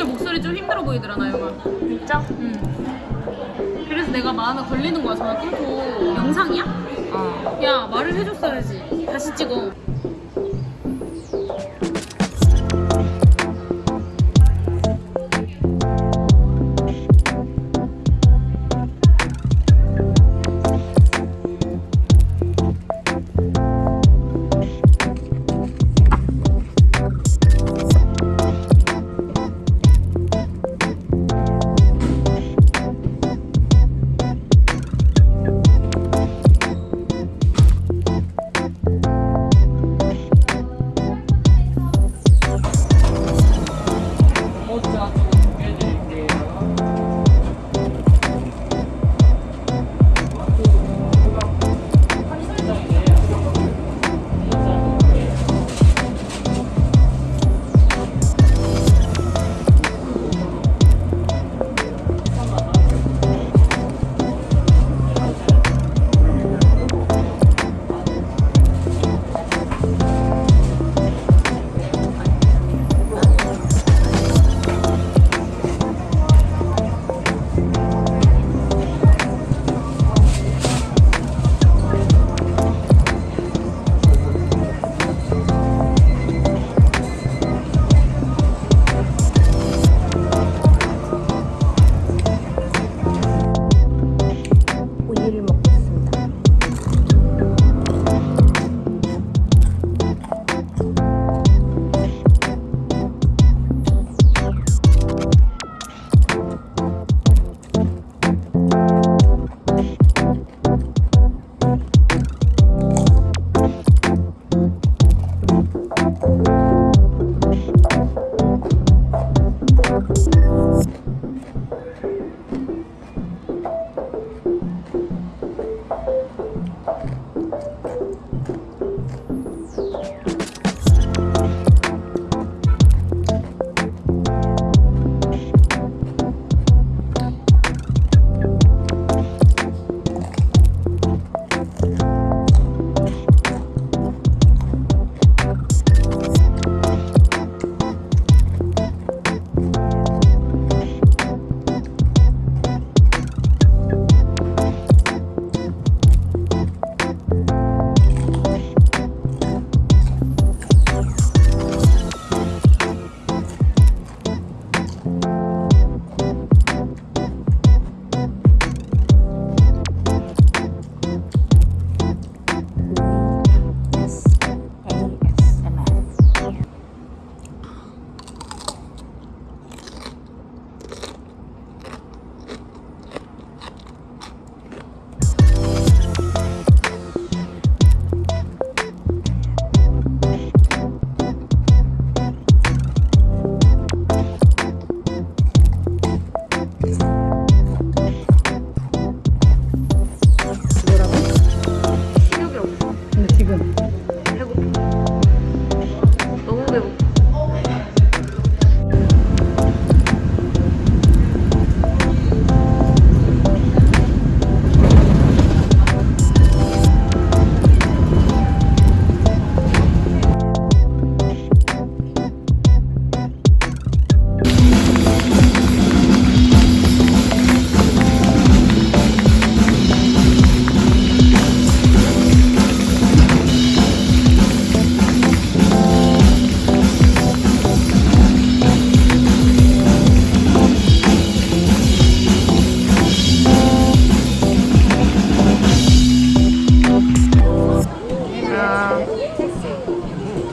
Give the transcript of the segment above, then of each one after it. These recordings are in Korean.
오늘 목소리 좀 힘들어 보이더라 나영아 진짜? 응 그래서 내가 마음에 걸리는 거야 전화 끊고 영상이야? 어. 야 말을 해줬어야지 다시 찍어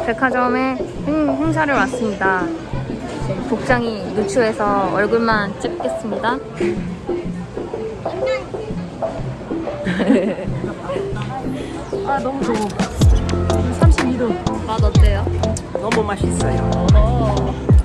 백화점에 행, 행사를 왔습니다. 복장이 누추해서 얼굴만 찍겠습니다. 아 너무 더워 32도 맛 어때요? 너무 맛있어요.